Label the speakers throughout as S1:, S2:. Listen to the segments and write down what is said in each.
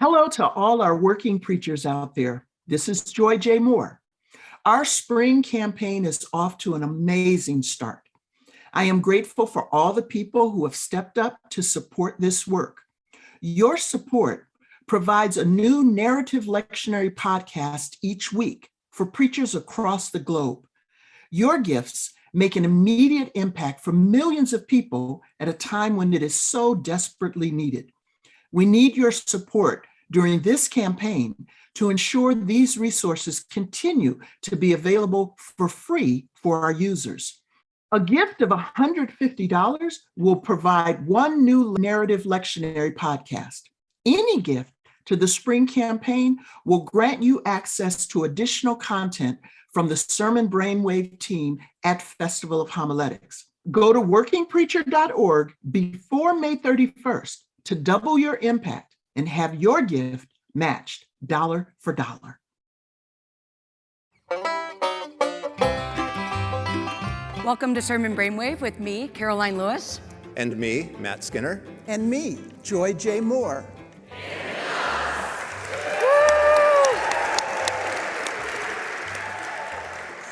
S1: Hello to all our working preachers out there. This is Joy J. Moore. Our spring campaign is off to an amazing start. I am grateful for all the people who have stepped up to support this work. Your support provides a new narrative lectionary podcast each week for preachers across the globe. Your gifts make an immediate impact for millions of people at a time when it is so desperately needed. We need your support during this campaign to ensure these resources continue to be available for free for our users. A gift of $150 will provide one new narrative lectionary podcast. Any gift to the spring campaign will grant you access to additional content from the Sermon Brainwave team at Festival of Homiletics. Go to workingpreacher.org before May 31st to double your impact and have your gift matched dollar for dollar.
S2: Welcome to Sermon Brainwave with me, Caroline Lewis.
S3: And me, Matt Skinner.
S4: And me, Joy J. Moore.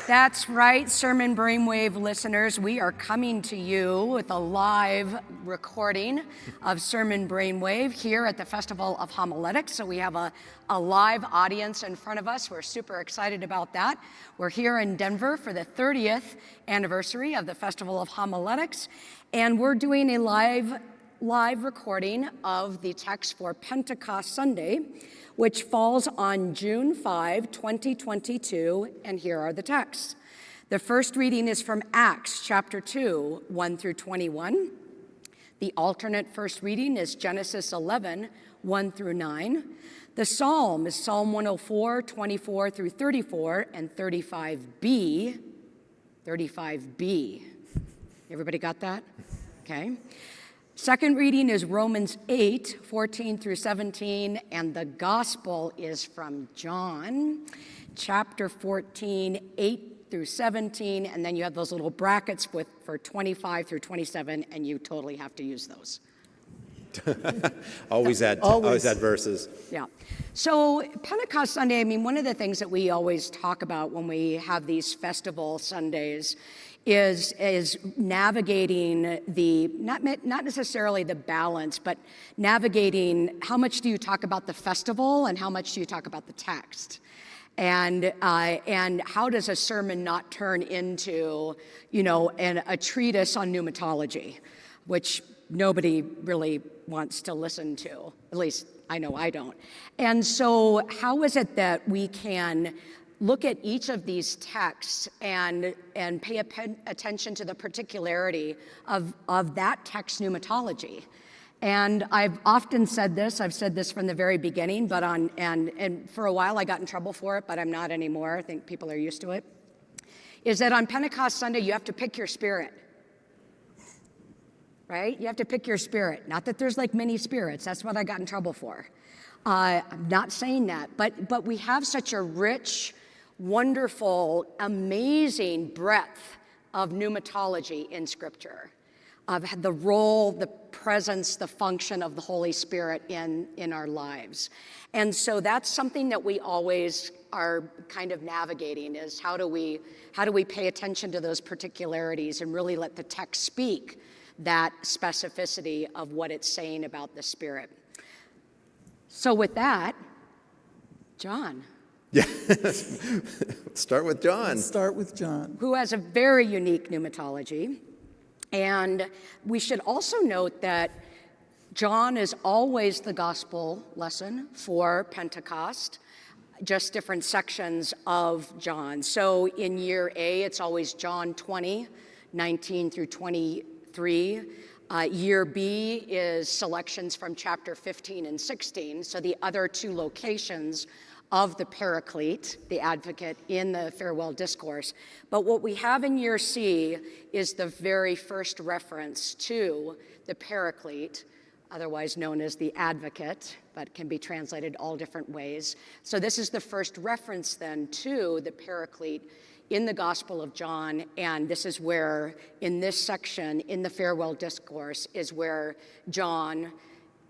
S2: That's right, Sermon Brainwave listeners. We are coming to you with a live recording of Sermon Brainwave here at the Festival of Homiletics. So we have a, a live audience in front of us. We're super excited about that. We're here in Denver for the 30th anniversary of the Festival of Homiletics, and we're doing a live live recording of the text for Pentecost Sunday which falls on June 5, 2022, and here are the texts. The first reading is from Acts chapter 2, 1 through 21. The alternate first reading is Genesis 11, 1 through 9. The psalm is Psalm 104, 24 through 34, and 35b. 35b. Everybody got that? Okay. Second reading is Romans 8, 14 through 17, and the gospel is from John, chapter 14, 8 through 17, and then you have those little brackets with for 25 through 27, and you totally have to use those.
S3: always add always. always add verses.
S2: Yeah. So Pentecost Sunday, I mean, one of the things that we always talk about when we have these festival Sundays is, is navigating the, not, not necessarily the balance, but navigating how much do you talk about the festival and how much do you talk about the text? And, uh, and how does a sermon not turn into, you know, an, a treatise on pneumatology, which nobody really wants to listen to, at least I know I don't. And so how is it that we can look at each of these texts and, and pay attention to the particularity of, of that text pneumatology. And I've often said this, I've said this from the very beginning, but on, and, and for a while I got in trouble for it, but I'm not anymore. I think people are used to it. Is that on Pentecost Sunday, you have to pick your spirit. Right? You have to pick your spirit. Not that there's like many spirits, that's what I got in trouble for. Uh, I'm not saying that, but, but we have such a rich, wonderful, amazing breadth of pneumatology in Scripture, of the role, the presence, the function of the Holy Spirit in, in our lives. And so that's something that we always are kind of navigating is how do we, how do we pay attention to those particularities and really let the text speak that specificity of what it's saying about the Spirit. So with that, John.
S3: Yeah, start with John.
S4: Let's start with John.
S2: Who has a very unique pneumatology. And we should also note that John is always the gospel lesson for Pentecost, just different sections of John. So in year A, it's always John 20, 19 through 23. Uh, year B is selections from chapter 15 and 16. So the other two locations of the paraclete, the advocate, in the farewell discourse. But what we have in year C is the very first reference to the paraclete, otherwise known as the advocate, but can be translated all different ways. So this is the first reference then to the paraclete in the Gospel of John, and this is where, in this section, in the farewell discourse, is where John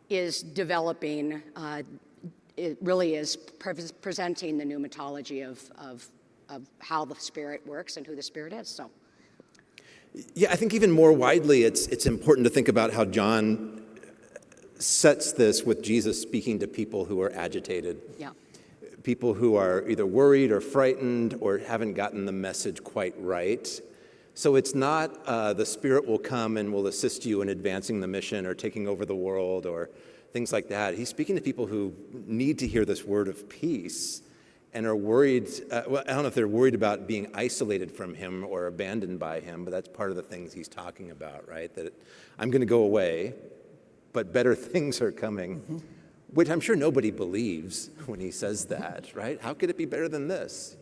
S2: is developing, uh, it really is pre- presenting the pneumatology of, of, of how the Spirit works and who the Spirit is. So,
S3: Yeah, I think even more widely, it's, it's important to think about how John sets this with Jesus speaking to people who are agitated,
S2: yeah.
S3: people who are either worried or frightened or haven't gotten the message quite right. So it's not uh, the Spirit will come and will assist you in advancing the mission or taking over the world or things like that. He's speaking to people who need to hear this word of peace and are worried. Uh, well, I don't know if they're worried about being isolated from him or abandoned by him, but that's part of the things he's talking about, right? That I'm going to go away, but better things are coming, which I'm sure nobody believes when he says that, right? How could it be better than this?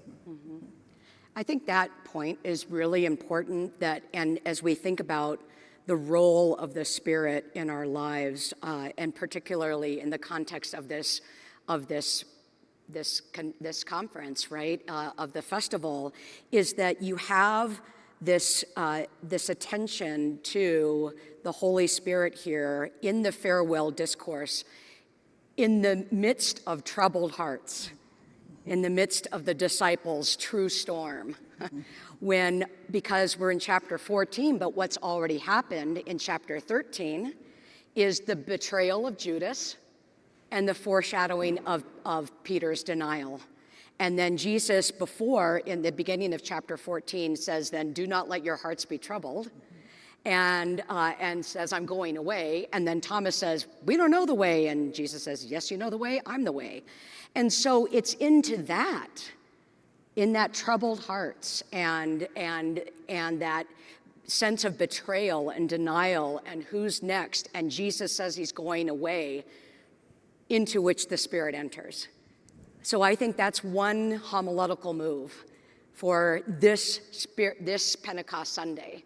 S2: I think that point is really important that, and as we think about the role of the Spirit in our lives, uh, and particularly in the context of this, of this, this, con- this conference, right, uh, of the festival, is that you have this, uh, this attention to the Holy Spirit here in the farewell discourse, in the midst of troubled hearts in the midst of the disciples' true storm. when, because we're in chapter 14, but what's already happened in chapter 13 is the betrayal of Judas and the foreshadowing of, of Peter's denial. And then Jesus, before in the beginning of chapter 14, says, Then do not let your hearts be troubled. And, uh, and says, I'm going away. And then Thomas says, We don't know the way. And Jesus says, Yes, you know the way. I'm the way. And so it's into that, in that troubled hearts and, and, and that sense of betrayal and denial and who's next. And Jesus says he's going away, into which the Spirit enters. So I think that's one homiletical move for this, spirit, this Pentecost Sunday,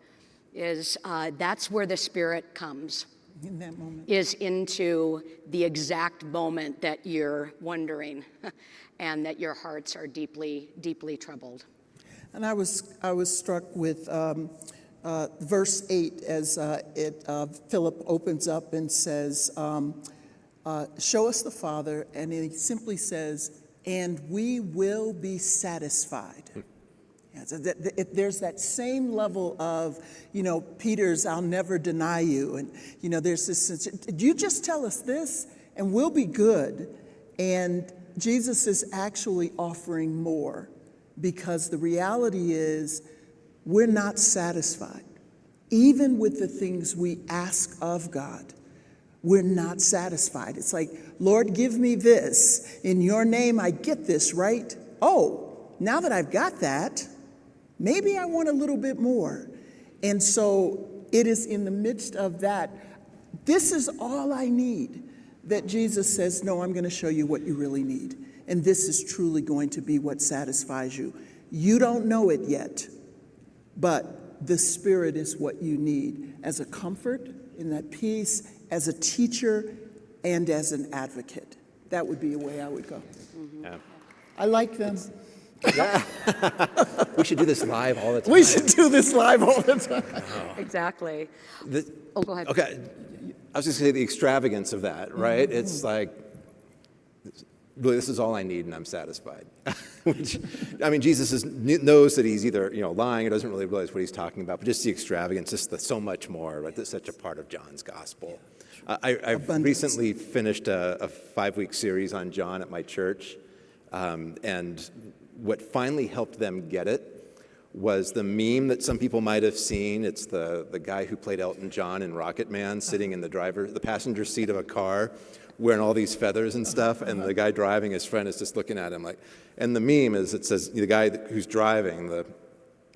S2: is uh, that's where the Spirit comes
S4: in that moment.
S2: is into the exact moment that you're wondering and that your hearts are deeply, deeply troubled.
S4: And I was, I was struck with um, uh, verse 8 as uh, it, uh, Philip opens up and says, um, uh, Show us the Father. And he simply says, And we will be satisfied. Yeah, so that, there's that same level of, you know, Peter's, I'll never deny you. And, you know, there's this, sense, you just tell us this and we'll be good. And Jesus is actually offering more because the reality is we're not satisfied. Even with the things we ask of God, we're not satisfied. It's like, Lord, give me this. In your name, I get this, right? Oh, now that I've got that, maybe I want a little bit more. And so it is in the midst of that, this is all I need, that Jesus says, No, I'm going to show you what you really need. And this is truly going to be what satisfies you. You don't know it yet, but the Spirit is what you need as a comfort, in that peace, as a teacher, and as an advocate. That would be a way I would go.
S3: Yeah.
S4: I like them.
S3: We should do this live all the time.
S4: We should do this live all the time.
S2: Exactly.
S3: The-
S2: Oh, go ahead.
S3: Okay, I was just gonna say the extravagance of that, right? It's like, really, this is all I need and I'm satisfied. Which, I mean, Jesus is, knows that he's either, you know, lying or doesn't really realize what he's talking about, but just the extravagance, just the so much more, right? That's such a part of John's gospel. I, I- I've recently finished a, a five-week series on John at my church, um, and what finally helped them get it was the meme that some people might have seen. It's the, the guy who played Elton John in Rocket Man uh-huh. sitting in the driver, the passenger seat of a car, wearing all these feathers and stuff, and the uh-huh. guy driving, his friend is just looking at him like, and the meme is it says the guy who's driving, the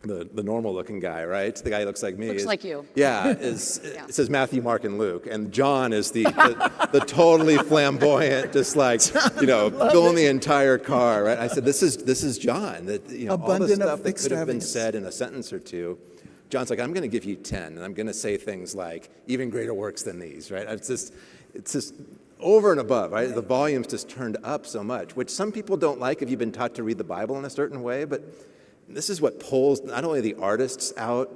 S3: the, the normal looking guy, right? The guy who looks like me.
S2: Looks
S3: is-
S2: like you.
S3: Yeah, is,
S2: Yeah.
S3: it says Matthew, Mark, and Luke. And John is the, the, the totally flamboyant, just like, you know, filling the entire car, right? I said, this is, this is John. That, you know, all the
S4: Abundant of
S3: stuff that could have been said in a sentence or two. John's like, I'm going to give you 10, and I'm going to say things like, even greater works than these, right? It's just, it's just over and above, right? The volume's just turned up so much, which some people don't like if you've been taught to read the Bible in a certain way, but this is what pulls not only the artists out,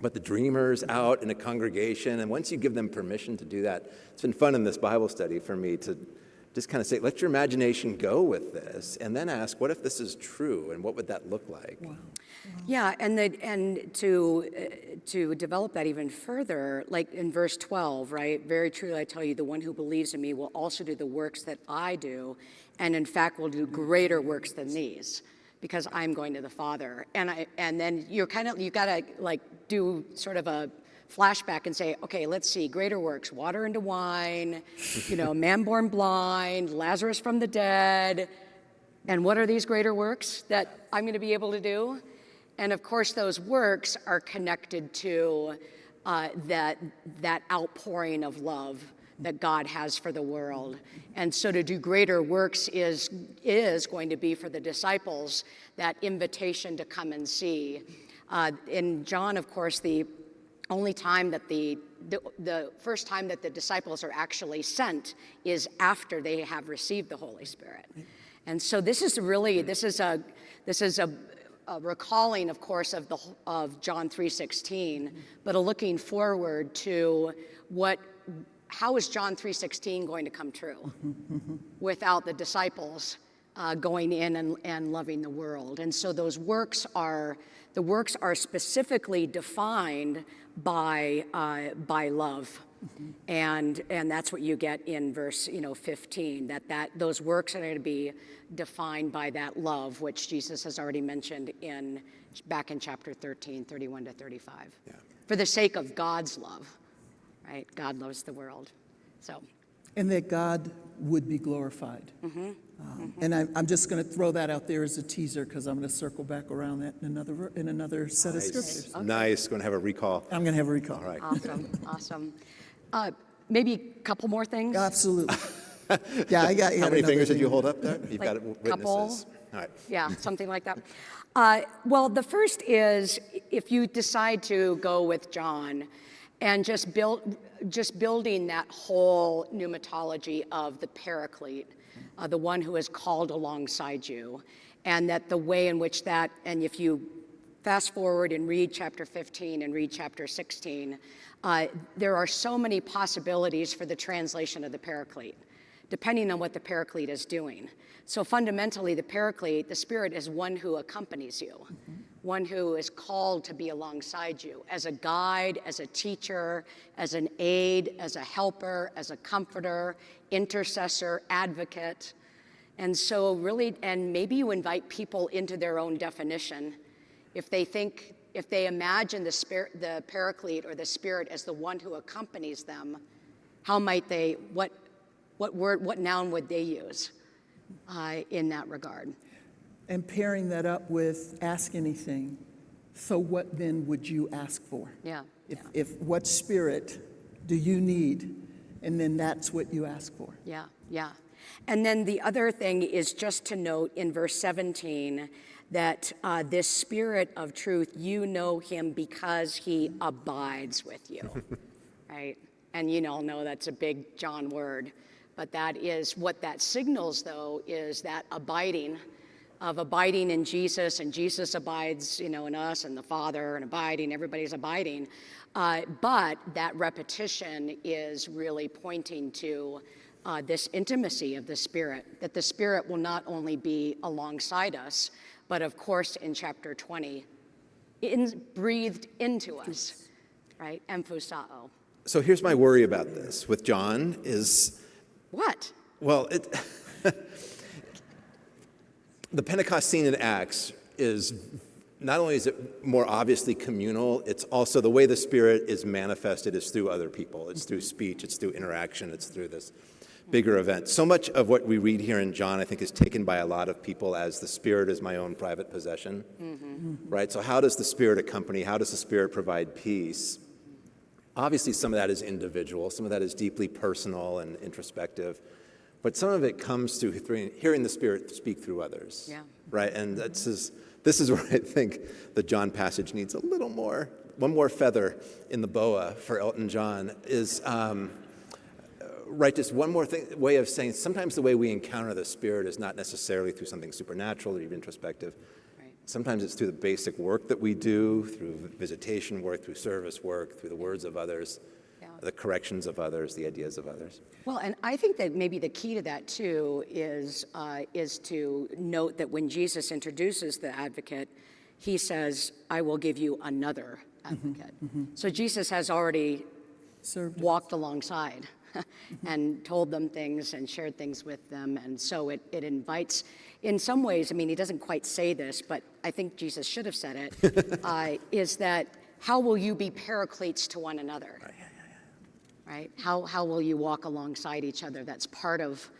S3: but the dreamers out in a congregation. And once you give them permission to do that, it's been fun in this Bible study for me to just kind of say, let your imagination go with this, and then ask, what if this is true, and what would that look like?
S2: Yeah, and the, and to uh, to develop that even further, like in verse 12, right? Very truly I tell you, the one who believes in me will also do the works that I do, and in fact will do greater works than these, because I'm going to the Father. And I and then you're kind of you gotta like do sort of a flashback and say, okay, let's see, greater works, water into wine, you know, man born blind, Lazarus from the dead. And what are these greater works that I'm going to be able to do? And of course, those works are connected to uh, that, that outpouring of love that God has for the world. And so to do greater works is, is going to be for the disciples that invitation to come and see. Uh, in John, of course, the only time that the, the, the first time that the disciples are actually sent is after they have received the Holy Spirit. And so this is really, this is a, this is a, recalling, of course, of, the, of John 3.16, but a looking forward to what, how is John 3.16 going to come true without the disciples uh, going in and, and loving the world? And so those works are, the works are specifically defined by, uh, by love. And, and that's what you get in verse you know, 15, that, that those works are going to be defined by that love, which Jesus has already mentioned in, back in chapter 13, 31 to 35.
S3: Yeah.
S2: For the sake of God's love, right? God loves the world. So,
S4: And that God would be glorified. Um, And I'm, I'm just going to throw that out there as a teaser because I'm going to circle back around that in another, in another set of
S3: Nice,
S4: scriptures.
S3: nice, going to have a recall.
S4: I'm going to have a recall.
S3: All right.
S2: awesome, awesome. Uh, maybe a couple more things?
S4: Absolutely. Yeah, I got. I
S3: How many
S4: another
S3: fingers did you hold up there? You've
S2: Like
S3: got witnesses.
S2: couple?
S3: All right.
S2: Yeah, something like that. Uh, well, the first is if you decide to go with John and just build, just building that whole pneumatology of the paraclete, uh, the one who is called alongside you, and that the way in which that, and if you fast forward and read chapter 15 and read chapter 16, uh, there are so many possibilities for the translation of the paraclete depending on what the paraclete is doing. So fundamentally, the paraclete, the spirit, is one who accompanies you, one who is called to be alongside you as a guide, as a teacher, as an aid, as a helper, as a comforter, intercessor, advocate. And so, really, and maybe you invite people into their own definition. If they think, if they imagine the spirit, the paraclete or the spirit as the one who accompanies them, how might they, what, what word, what noun would they use uh, in that regard?
S4: And pairing that up with ask anything. So what then would you ask for?
S2: Yeah,
S4: If,
S2: yeah,
S4: if what spirit do you need? And then that's what you ask for.
S2: yeah, yeah. And then the other thing is just to note in verse 17 that uh, this spirit of truth, you know him because he abides with you, right? And you all know that's a big John word. But that is what that signals, though, is that abiding of abiding in Jesus, and Jesus abides, you know, in us, and the Father, and abiding, everybody's abiding. Uh, but that repetition is really pointing to uh, this intimacy of the Spirit, that the Spirit will not only be alongside us, but of course, in chapter 20, in, breathed into us, right? Emphusao.
S3: So here's my worry about this with John is,
S2: What?
S3: well, it, the Pentecost scene in Acts is not only is it more obviously communal, it's also the way the Spirit is manifested is through other people. It's through speech, it's through interaction, it's through this bigger event. So much of what we read here in John, I think, is taken by a lot of people as the Spirit is my own private possession. Mm-hmm. Right? So, how does the Spirit accompany? How does the Spirit provide peace? Obviously, some of that is individual, some of that is deeply personal and introspective, but some of it comes through hearing the Spirit speak through others.
S2: Yeah.
S3: Right? And this is, this is where I think the John passage needs a little more, one more feather in the boa for Elton John is, um, right, just one more thing, way of saying sometimes the way we encounter the Spirit is not necessarily through something supernatural or even introspective.
S2: Right.
S3: Sometimes it's through the basic work that we do, through visitation work, through service work, through the words of others. The corrections of others, the ideas of others.
S2: Well, and I think that maybe the key to that too is uh, is to note that when Jesus introduces the advocate, he says, "I will give you another advocate." So Jesus has already
S4: Served
S2: walked alongside and told them things and shared things with them, and so it it invites. In some ways, I mean, he doesn't quite say this, but I think Jesus should have said it. uh, is that how will you be paracletes to one another? Right? How, how will you walk alongside each other? That's part of,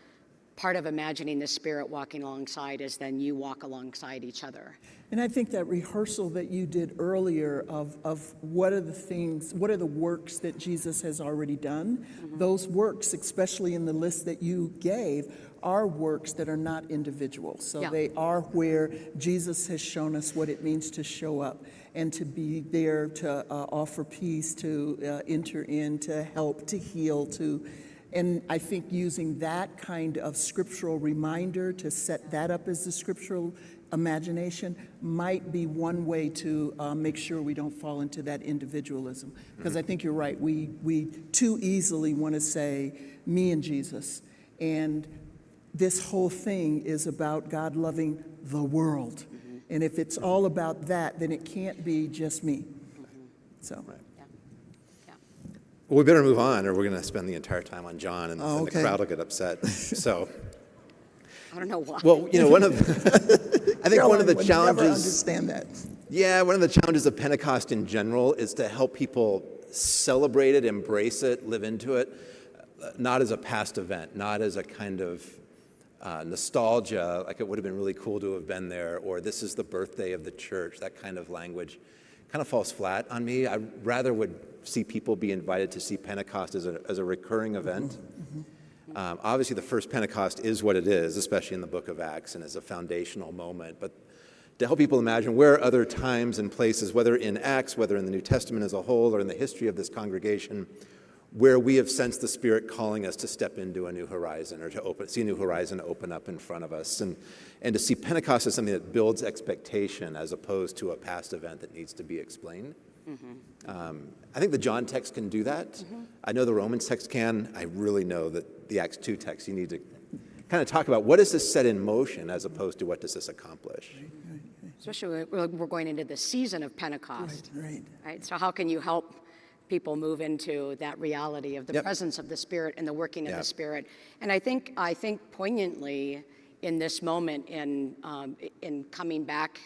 S2: part of imagining the Spirit walking alongside is then you walk alongside each other.
S4: And I think that rehearsal that you did earlier of, of what are the things, what are the works that Jesus has already done, mm-hmm. those works, especially in the list that you gave, are works that are not individual. So
S2: Yeah.
S4: they are where Jesus has shown us what it means to show up and to be there to uh, offer peace, to uh, enter in, to help, to heal, to and I think using that kind of scriptural reminder to set that up as the scriptural imagination might be one way to uh, make sure we don't fall into that individualism. Because I think you're right. We, we too easily want to say, me and Jesus. And this whole thing is about God loving the world. And if it's all about that, then it can't be just me. So.
S2: Yeah. Yeah.
S3: Well, we better move on, or we're going to spend the entire time on John, and,
S4: Oh,
S3: and the crowd will get upset. So,
S2: I don't know why.
S3: well, you know, one of I think one of the
S4: Caroline would never
S3: challenges.
S4: understand that.
S3: Yeah, one of the challenges of Pentecost in general is to help people celebrate it, embrace it, live into it, uh, not as a past event, not as a kind of uh, nostalgia, like it would have been really cool to have been there, or this is the birthday of the church, that kind of language kind of falls flat on me. I rather would see people be invited to see Pentecost as a, as a recurring event. Um, obviously, the first Pentecost is what it is, especially in the book of Acts, and as a foundational moment. But to help people imagine where other times and places, whether in Acts, whether in the New Testament as a whole, or in the history of this congregation, where we have sensed the Spirit calling us to step into a new horizon or to open, see a new horizon open up in front of us. And, and to see Pentecost as something that builds expectation as opposed to a past event that needs to be explained. Um, I think the John text can do that. I know the Romans text can. I really know that the Acts 2 text, you need to kind of talk about what does this set in motion as opposed to what does this accomplish?
S2: Especially when we're going into the season of Pentecost.
S4: Right.
S2: Right? So how can you help people move into that reality of the
S3: Yep.
S2: presence of the Spirit and the working of
S3: Yeah.
S2: the Spirit? And I think I think poignantly in this moment in um, in coming back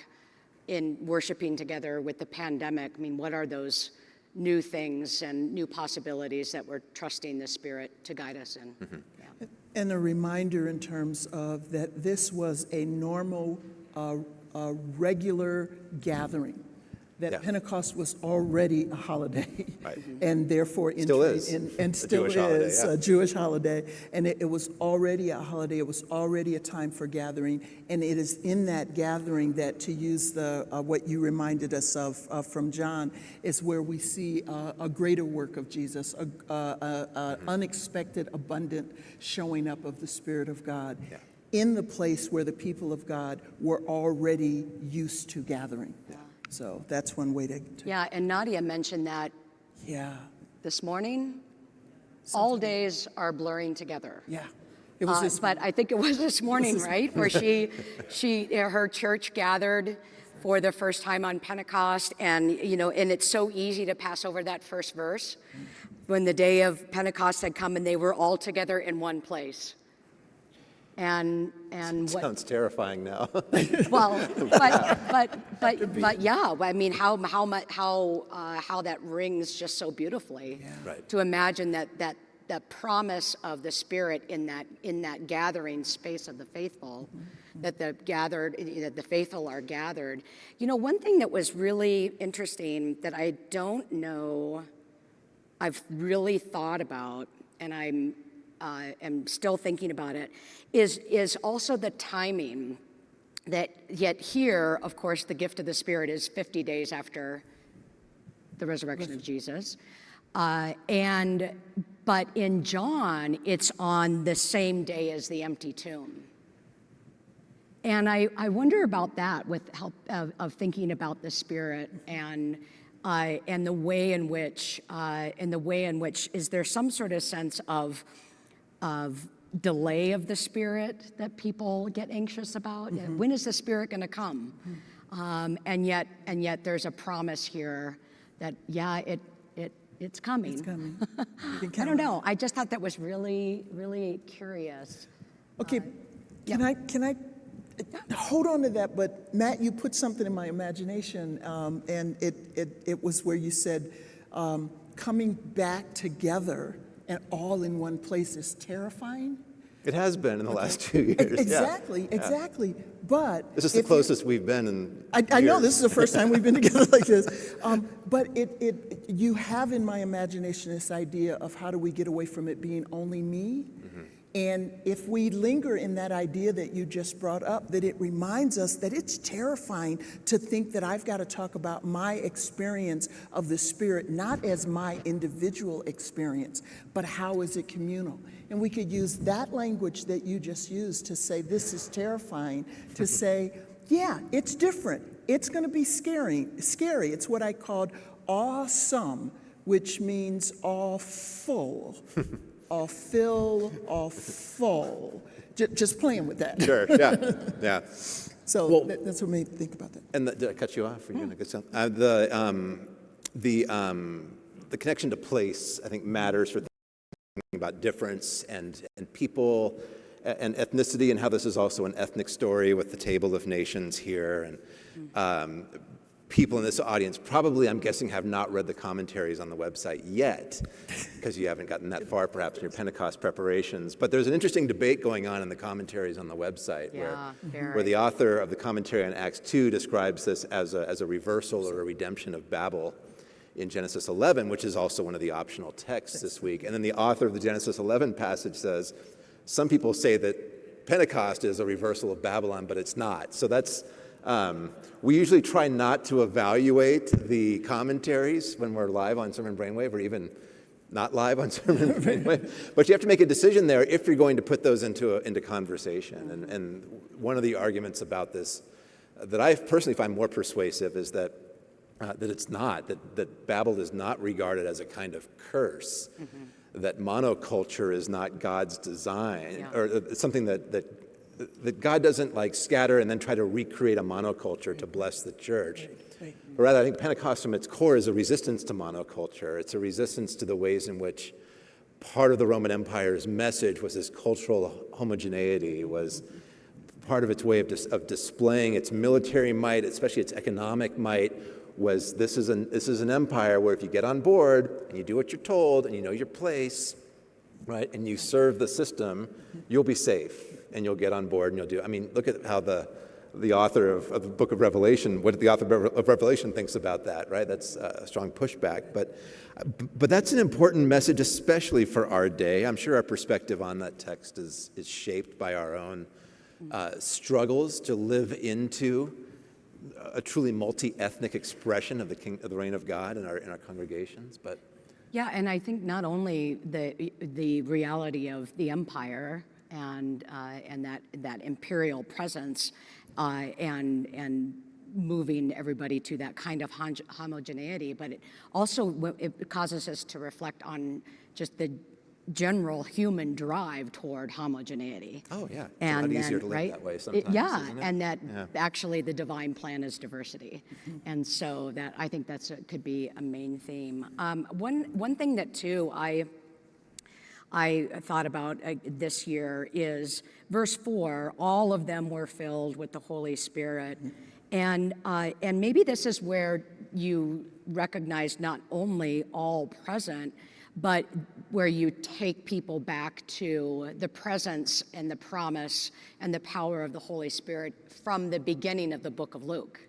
S2: in worshiping together with the pandemic. I mean, what are those new things and new possibilities that we're trusting the Spirit to guide us in? Yeah.
S4: And a reminder in terms of that this was a normal, uh, uh, regular gathering. That
S3: Yeah.
S4: Pentecost was already a holiday.
S3: Right.
S4: And therefore.
S3: Still is.
S4: in- And
S3: A
S4: still
S3: Jewish holiday,
S4: is
S3: yeah.
S4: a Jewish holiday. And it, it was already a holiday, it was already a time for gathering. And it is in that gathering that, to use the, uh, what you reminded us of uh, from John, is where we see uh, a greater work of Jesus, a, a, a, a
S3: Mm-hmm.
S4: unexpected, abundant showing up of the Spirit of God.
S3: Yeah.
S4: In the place where the people of God were already used to gathering. So that's one way to, to-
S2: Yeah, and Nadia mentioned that
S4: yeah,
S2: this morning. All days are blurring together.
S4: yeah. It was
S2: Uh,
S4: this,
S2: but I think it was this morning,
S4: this-
S2: right, where she, she, her church gathered for the first time on Pentecost, and you know, and it's so easy to pass over that first verse, when the day of Pentecost had come and they were all together in one place. And and what
S3: Sounds terrifying now.
S2: well, but but but but yeah, I mean, how how much how uh, how that rings just so beautifully.
S3: Right.
S2: To imagine that that that promise of the Spirit in that in that gathering space of the faithful, that the gathered that the faithful are gathered. You know, one thing that was really interesting that I don't know. I've really thought about, and I'm uh, am still thinking about it, is is also the timing. That yet here, of course, the gift of the Spirit is 50 days after the resurrection of Jesus, uh, and but in John, it's on the same day as the empty tomb. And I, I wonder about that with help of, of thinking about the spirit and uh, and the way in which uh, and the way in which is there some sort of sense of of delay of the spirit that people get anxious about? When is the spirit going to come? Um, and yet and yet there's a promise here that yeah it it it's coming.
S4: It's coming.
S2: I don't know. I just thought that was really really curious.
S4: Okay, can I, can I, hold on to that, but Matt, you put something in my imagination, um, and it, it, it was where you said, um, coming back together and all in one place is terrifying?
S3: It has been in the last two years. yeah.
S4: Exactly, exactly, but.
S3: This is the
S4: if you-
S3: closest we've been in.
S4: I, I know this is the first time we've been together like this, um, but it, it, you have in my imagination this idea of how do we get away from it being only me? And if we linger in that idea that you just brought up, that it reminds us that it's terrifying to think that I've got to talk about my experience of the Spirit, not as my individual experience, but how is it communal? And we could use that language that you just used to say, this is terrifying, to say, yeah, it's different. It's going to be scary. Scary. It's what I called awesome, which means all full, all fill, all full. Just, just playing with that.
S3: Sure, yeah, yeah.
S4: So that, that's what made me think about that.
S3: And the, did I cut you off? Were you doing a good stuff? Uh, the, um, the, um, the connection to place, I think, matters for thinking about difference and, and people and ethnicity and how this is also an ethnic story with the Table of Nations here. And um, people in this audience probably, I'm guessing, have not read the commentaries on the website yet because you haven't gotten that far perhaps in your Pentecost preparations. But there's an interesting debate going on in the commentaries on the website where,
S2: Yeah,
S3: where
S2: very.
S3: the author of the commentary on Acts 2 describes this as a, as a reversal or a redemption of Babel in Genesis 11, which is also one of the optional texts this week. And then the author of the Genesis 11 passage says, some people say that Pentecost is a reversal of Babylon, but it's not. So that's, um, we usually try not to evaluate the commentaries when we're live on Sermon Brainwave or even not live on Sermon Brainwave. But you have to make a decision there if you're going to put those into, a, into conversation. And, and one of the arguments about this uh, that I personally find more persuasive is that uh, that it's not, that, that Babel is not regarded as a kind of curse, that monoculture is not God's design,
S2: Yeah.
S3: or uh, something that, that, that God doesn't like scatter and then try to recreate a monoculture to bless the church. But rather, I think Pentecost from its core is a resistance to monoculture. It's a resistance to the ways in which part of the Roman Empire's message was this cultural homogeneity, was part of its way of, dis- of displaying its military might, especially its economic might, was this is, an, this is an empire where if you get on board and you do what you're told and you know your place, right, and you serve the system, you'll be safe and you'll get on board and you'll do. I mean, look at how the, the author of, of the book of Revelation, what the author of Revelation thinks about that, right? That's a strong pushback. But, but that's an important message, especially for our day. I'm sure our perspective on that text is, is shaped by our own uh, struggles to live into a truly multi-ethnic expression of the, king, of the reign of God in our, in our congregations. But
S2: Yeah, and I think not only the the reality of the empire and uh, and that that imperial presence, uh, and and moving everybody to that kind of homogeneity, but it also it causes us to reflect on just the general human drive toward homogeneity.
S3: Oh, yeah. It's a lot
S2: and
S3: easier to live
S2: right?
S3: that way
S2: It- yeah, and that
S3: Yeah.
S2: actually the divine plan is diversity, and so that I think that's a, could be a main theme. Um, one one thing that too I I thought about uh, this year is verse four. All of them were filled with the Holy Spirit, and uh, and maybe this is where you recognize not only all present, but where you take people back to the presence and the promise and the power of the Holy Spirit from the beginning of the book of Luke.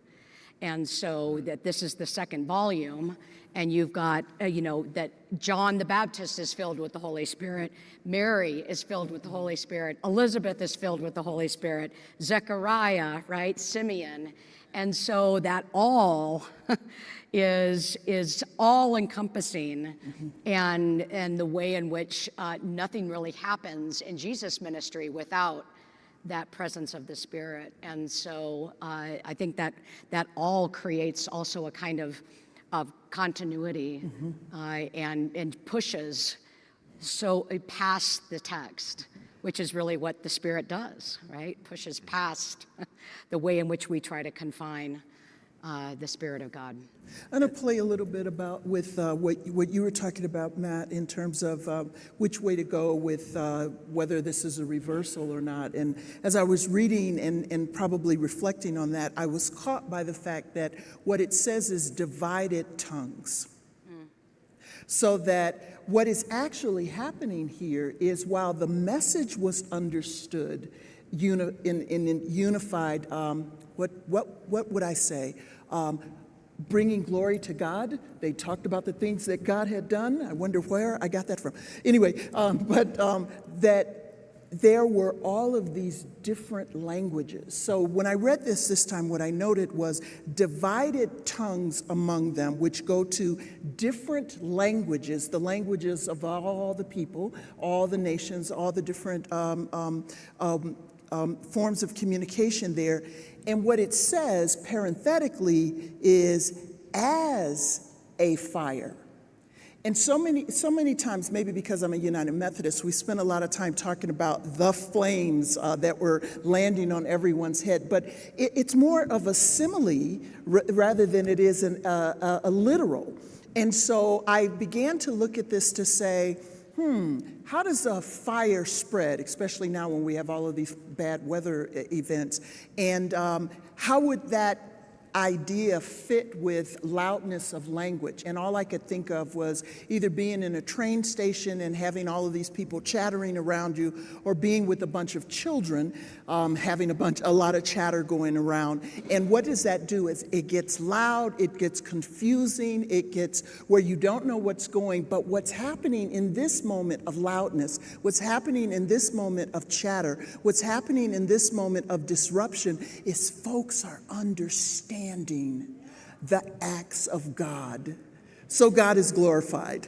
S2: And so that this is the second volume, and you've got, uh, you know, that John the Baptist is filled with the Holy Spirit, Mary is filled with the Holy Spirit, Elizabeth is filled with the Holy Spirit, Zechariah, right, Simeon. And so that all is is all encompassing and and the way in which uh, nothing really happens in Jesus ministry without that presence of the Spirit. And so uh, I think that that all creates also a kind of of continuity uh, and and pushes so uh, past the text, which is really what the Spirit does, right? Pushes past the way in which we try to confine uh, the Spirit of God.
S4: I'm going to play a little bit about with uh, what, what you were talking about, Matt, in terms of um, which way to go with uh, whether this is a reversal or not. And as I was reading and, and probably reflecting on that, I was caught by the fact that what it says is divided tongues. So that what is actually happening here is while the message was understood uni- in, in, in unified, um, what, what, what would I say? Um, bringing glory to God. They talked about the things that God had done. I wonder where I got that from. Anyway, um, but um, that there were all of these different languages. So when I read this this time, what I noted was divided tongues among them, which go to different languages, the languages of all the people, all the nations, all the different um, um, um, um, forms of communication there. And what it says parenthetically is as a fire. And so many, so many times, maybe because I'm a United Methodist, we spend a lot of time talking about the flames uh, that were landing on everyone's head. But it, it's more of a simile rather than it is an, uh, a, a literal. And so I began to look at this to say, hmm, how does a fire spread, especially now when we have all of these bad weather events? And um, how would that idea fit with loudness of language. And all I could think of was either being in a train station and having all of these people chattering around you, or being with a bunch of children um, having a bunch, a lot of chatter going around. And what does that do? Is it gets loud, it gets confusing, it gets where you don't know what's going. But what's happening in this moment of loudness, what's happening in this moment of chatter, what's happening in this moment of disruption is folks are understanding the acts of God. So God is glorified.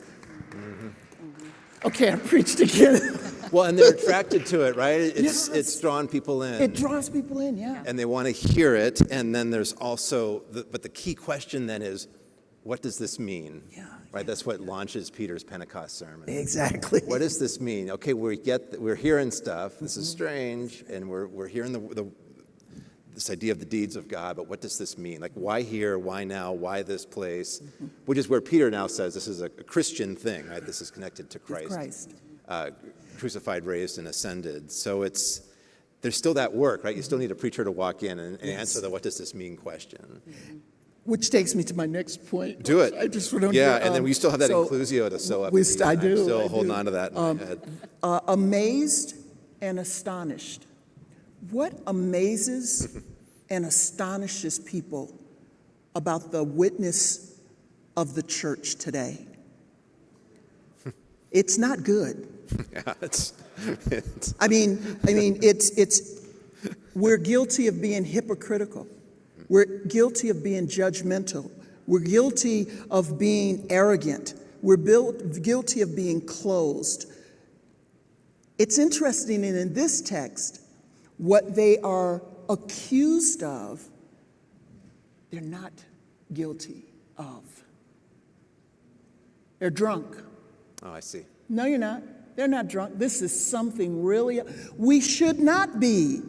S4: Okay, I preached again.
S3: Well, and they're attracted to it, right? It's,
S4: Yes.
S3: it's drawn people in.
S4: It draws people in, yeah.
S3: and they want to hear it. And then there's also, the, but the key question then is, what does this mean?
S4: Yeah,
S3: Right. That's what launches Peter's Pentecost sermon.
S4: Exactly.
S3: What does this mean? Okay, we get, we're hearing stuff. This
S4: Mm-hmm.
S3: is strange, and we're, we're hearing the, the, this idea of the deeds of God. But what does this mean? Like, why here? Why now? Why this place?
S4: Mm-hmm.
S3: Which is where Peter now says this is a, a Christian thing. Right. This is connected to Christ
S4: Christ.
S3: uh, crucified, raised, and ascended. So it's there's still that work, right? You still need a preacher to walk in and, and answer the "What does this mean?" question.
S4: Which takes me to my next point.
S3: Do it.
S4: I just want to.
S3: yeah, and then
S4: um,
S3: we still have that
S4: so,
S3: inclusio to sew up.
S4: we st- I do,
S3: I'm still
S4: I
S3: holding
S4: do. Um,
S3: on to that in my head.
S4: uh, amazed and astonished. What amazes and astonishes people about the witness of the church today? It's not good.
S3: Yeah, it's, it's
S4: I mean, I mean, it's, it's, we're guilty of being hypocritical. We're guilty of being judgmental. We're guilty of being arrogant. We're built, guilty of being closed. It's interesting, and in this text, what they are accused of, they're not guilty of. They're drunk.
S3: oh, I see.
S4: No, you're not. They're not drunk. This is something really. We should not be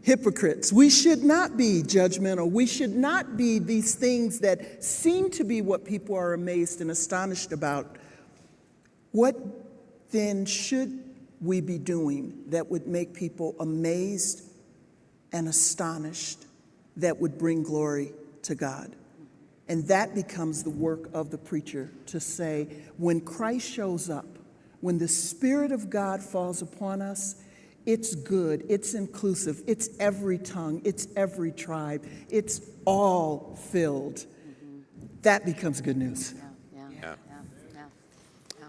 S4: hypocrites. We should not be judgmental. We should not be these things that seem to be what people are amazed and astonished about. What then should we be doing that would make people amazed and astonished that would bring glory to God? And that becomes the work of the preacher to say, when Christ shows up, when the Spirit of God falls upon us, it's good, it's inclusive, it's every tongue, it's every tribe, it's all filled. That becomes good news.
S2: Yeah, yeah,
S3: Yeah.
S2: yeah, yeah.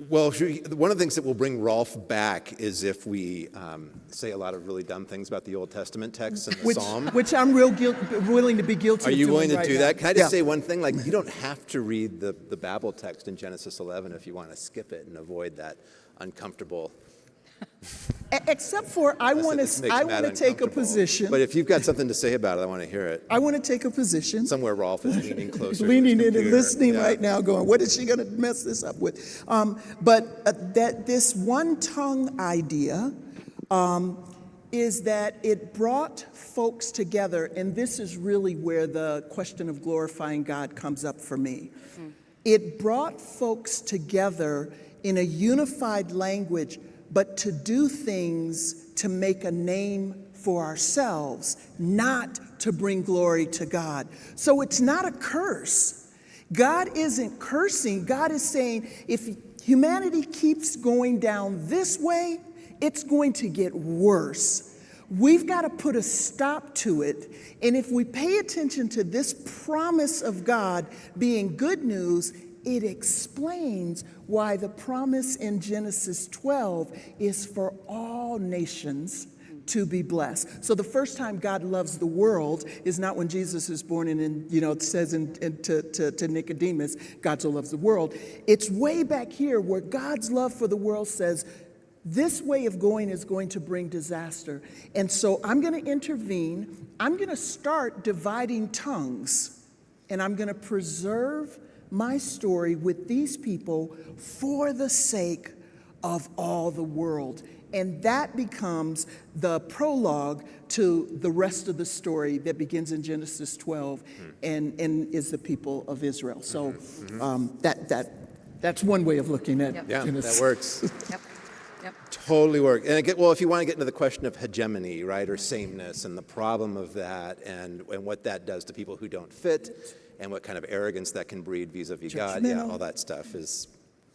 S3: Well, one of the things that will bring Rolf back is if we um, say a lot of really dumb things about the Old Testament texts and the
S4: Which,
S3: Psalm.
S4: which I'm real guilt, willing to be guilty
S3: Are you willing to
S4: right
S3: do
S4: now.
S3: that? Can I just
S4: Yeah.
S3: say one thing? Like, you don't have to read the, the Babel text in Genesis 11 if you want to skip it and avoid that uncomfortable
S4: Except for, I want to, I want to take a position.
S3: But if you've got something to say about it, I want to hear it.
S4: I want to take a position.
S3: Somewhere Rolf is leaning closer. to his
S4: leaning in and listening
S3: Yeah.
S4: right now, going, "What is she going to mess this up with?" Um, but uh, that this one tongue idea um, is that it brought folks together, and this is really where the question of glorifying God comes up for me. It brought folks together in a unified language, but to do things to make a name for ourselves, not to bring glory to God. So it's not a curse. God isn't cursing. God is saying if humanity keeps going down this way, it's going to get worse. We've got to put a stop to it. And if we pay attention to this promise of God being good news, it explains why the promise in Genesis 12 is for all nations to be blessed. So the first time God loves the world is not when Jesus is born and, in, you know, it says in, in, to, to, to Nicodemus, God so loves the world. It's way back here where God's love for the world says, this way of going is going to bring disaster. And so I'm going to intervene. I'm going to start dividing tongues, and I'm going to preserve my story with these people for the sake of all the world. And that becomes the prologue to the rest of the story that begins in Genesis 12 hmm. and, and is the people of Israel. So mm-hmm. Mm-hmm. um, that, that, that's one way of looking at
S3: Yeah,
S4: Genesis.
S3: that works.
S2: Yep, yep.
S3: Totally work. And again, well, if you want to get into the question of hegemony, right, or sameness, and the problem of that, and, and what that does to people who don't fit, and what kind of arrogance that can breed vis-a-vis God, yeah, all that stuff is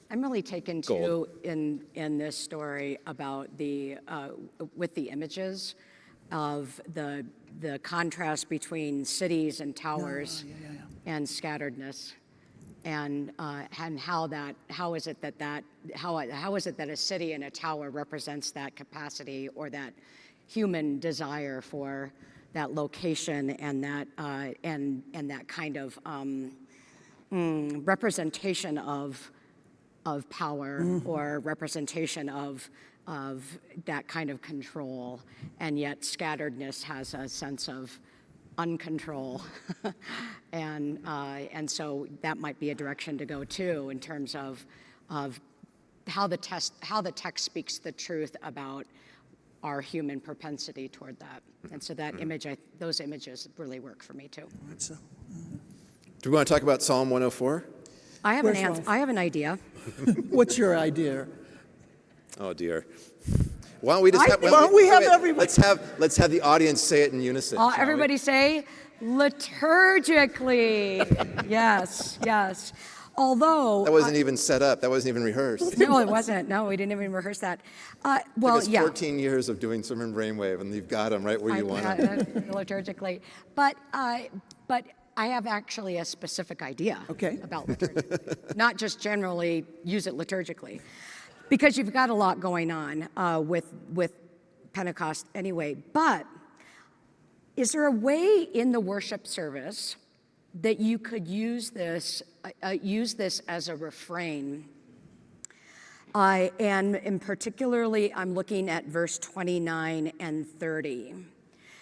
S2: I'm really taken
S3: Gold.
S2: to in in this story about the uh, with the images of the the contrast between cities and towers and scatteredness, and uh, and how that how is it that that how how is it that a city and a tower represents that capacity or that human desire for that location and that uh, and and that kind of um, mm, representation of of power or representation of of that kind of control, and yet scatteredness has a sense of uncontrol, and uh, and so that might be a direction to go too in terms of of how the test how the text speaks the truth about our human propensity toward that, and so that image, I, those images really work for me too.
S4: So,
S3: Do we want to talk about Psalm 104?
S2: I have an
S4: Where's
S2: ans-
S4: Rolf?
S2: I have an idea.
S4: what's your idea?
S3: Oh dear. Why don't we just
S2: I
S3: have,
S4: Why don't we have
S3: wait,
S4: everybody-
S3: Let's have let's have the audience say it in unison.
S2: Uh,
S3: shall we?
S2: everybody say liturgically. yes, yes. Although,
S3: That wasn't even set up. That wasn't even rehearsed.
S2: no, it wasn't. No, we didn't even rehearse that. Uh, well,
S3: it's
S2: yeah.
S3: 14 years of doing sermon brainwave, and you've got them right where you
S2: I-
S3: want
S2: uh,
S3: them.
S2: uh, liturgically, but uh, but I have actually a specific idea.
S4: Okay.
S2: About liturgically, not just generally use it liturgically, because you've got a lot going on uh, with with Pentecost anyway. But is there a way in the worship service that you could use this uh, uh, use this as a refrain? Uh, and, and particularly, I'm looking at verse 29 and 30.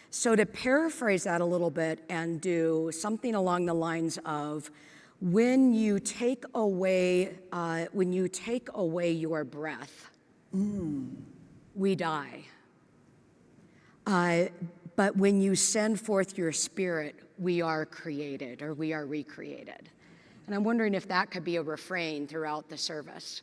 S2: So, to paraphrase that a little bit and do something along the lines of, when you take away, uh, when you take away your breath, we die. Uh, but when you send forth your spirit, we are created or we are recreated. And I'm wondering if that could be a refrain throughout the service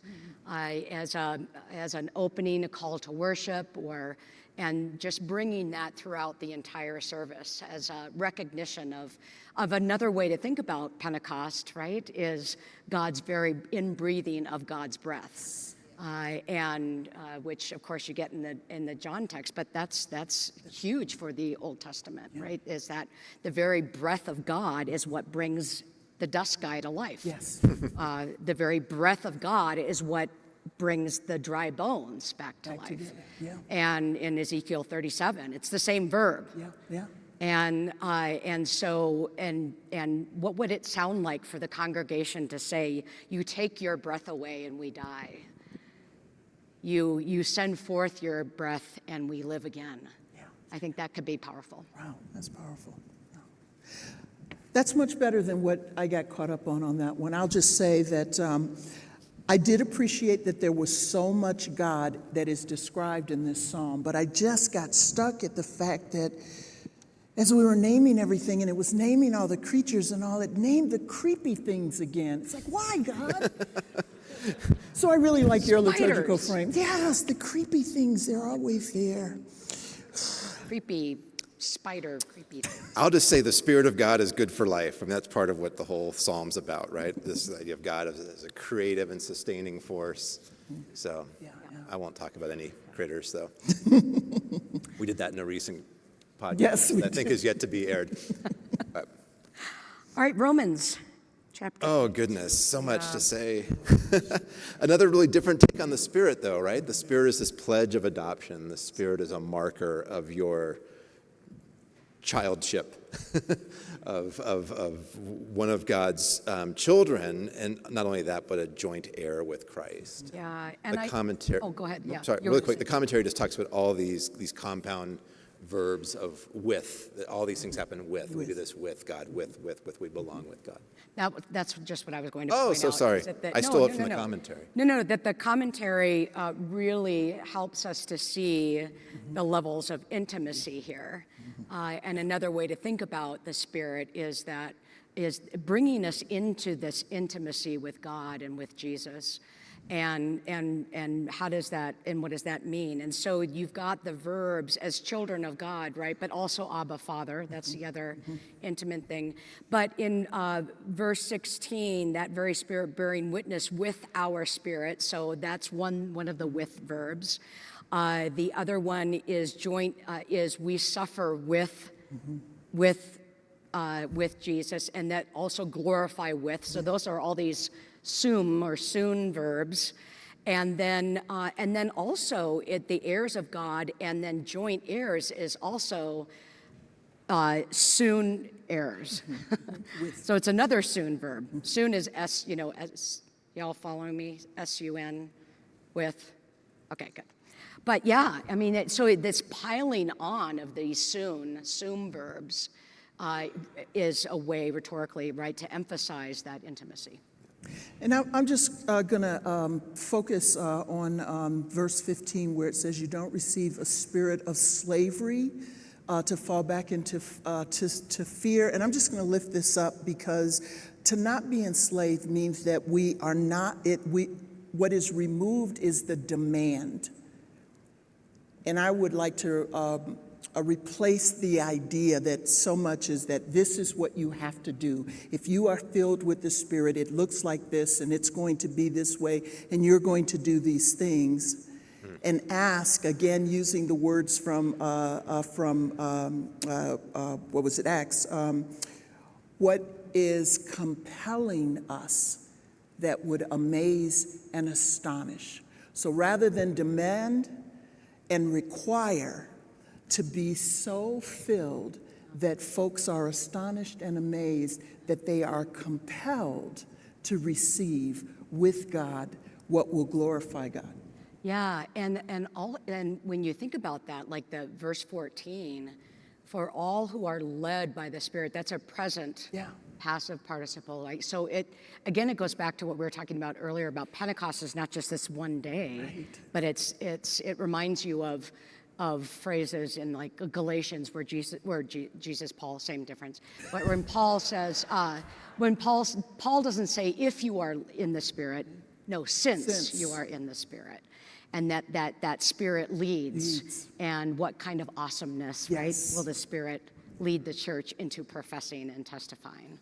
S2: uh, as, a, as an opening, a call to worship, or and just bringing that throughout the entire service as a recognition of, of another way to think about Pentecost, right? Is God's very inbreathing of God's breath uh, and uh, which of course you get in the in the John text, but that's that's huge for the Old Testament, right? Is that the very breath of God is what brings the dust guy to life.
S4: Yes.
S2: Uh, the very breath of God is what brings the dry bones back to
S4: Back
S2: life.
S4: together, yeah.
S2: And in Ezekiel 37, it's the same verb.
S4: Yeah, yeah.
S2: And uh, and so and and what would it sound like for the congregation to say, "You take your breath away and we die"? You, you send forth your breath and we live again. Yeah. I think that could be powerful.
S4: Wow, that's powerful. That's much better than what I got caught up on on that one. I'll just say that um, I did appreciate that there was so much God that is described in this psalm, but I just got stuck at the fact that as we were naming everything and it was naming all the creatures and all, it named the creepy things again. It's like, why, God? so I really like your liturgical frame. Yes, the creepy things, they're always there.
S2: Creepy spider, creepy.
S3: I'll just say the Spirit of God is good for life. I mean, that's part of what the whole psalm's about, right? This idea of God as, as a creative and sustaining force. So I won't talk about any critters, though. we did that in a recent podcast
S4: Yes, we
S3: that I think is yet to be aired.
S2: Uh, All right, Romans chapter.
S3: Oh, goodness, so much to say. Another really different take on the Spirit, though, right? The Spirit is this pledge of adoption. The Spirit is a marker of your childship, of, of, of one of God's um, children, and not only that, but a joint heir with Christ.
S2: Yeah, and
S3: The
S2: I.
S3: commentary.
S2: Oh, go ahead, yeah.
S3: Sorry, really quick. The commentary just talks about all these these compound verbs of with. that All these things happen with. We do this with God. With with with. We belong with God.
S2: That, that's just what I was going to
S3: Oh,
S2: point
S3: so
S2: out,
S3: sorry.
S2: that
S3: I
S2: no,
S3: stole it from
S2: no,
S3: the
S2: no.
S3: commentary.
S2: No, no, that the commentary uh, really helps us to see the levels of intimacy here. Uh, And another way to think about the Spirit is that, is bringing us into this intimacy with God and with Jesus. And, and, and how does that, and what does that mean? And so you've got the verbs as children of God, right? But also Abba, Father. That's the other intimate thing. But in uh, verse 16, that very spirit bearing witness with our spirit. So that's one, one of the with verbs. Uh, the other one is joint, uh, is we suffer with, with uh, with Jesus, and that also glorify with. So those are all these sum or soon verbs, and then uh, and then also it, the heirs of God, and then joint heirs is also uh, soon heirs. so it's another soon verb. Soon is s. You know. Y'all following me? S U N, with. Okay, good. But yeah, I mean, it, so it, this piling on of these soon, soon verbs, uh, is a way rhetorically, right, to emphasize that intimacy.
S4: And I'm just going to focus uh, on um, verse 15, where it says, You don't receive a spirit of slavery uh, to fall back into uh, to, to fear. And I'm just going to lift this up because to not be enslaved means that we are not, it, we, what is removed is the demand. And I would like to um, uh, replace the idea that so much is that this is what you have to do. If you are filled with the Spirit, it looks like this and it's going to be this way, and you're going to do these things. And ask, again, using the words from, uh, uh, from um, uh, uh, what was it, Acts, um, what is compelling us that would amaze and astonish. So rather than demand and require to be so filled that folks are astonished and amazed that they are compelled to receive with God what will glorify God.
S2: Yeah, and and all and when you think about that, like the verse 14, for all who are led by the Spirit, that's a present
S4: Yeah.
S2: passive participle. Like so it again it goes back to what we were talking about earlier about Pentecost is not just this one day, but it's it's it reminds you of of phrases in like Galatians where Jesus, where Je- Jesus, Paul, same difference. But when Paul says, uh, when Paul, Paul doesn't say if you are in the Spirit, no, since,
S4: Since.
S2: you are in the Spirit. And that, that, that Spirit leads.
S4: Leads.
S2: And what kind of awesomeness,
S4: Yes.
S2: right, will the Spirit lead the church into professing and testifying?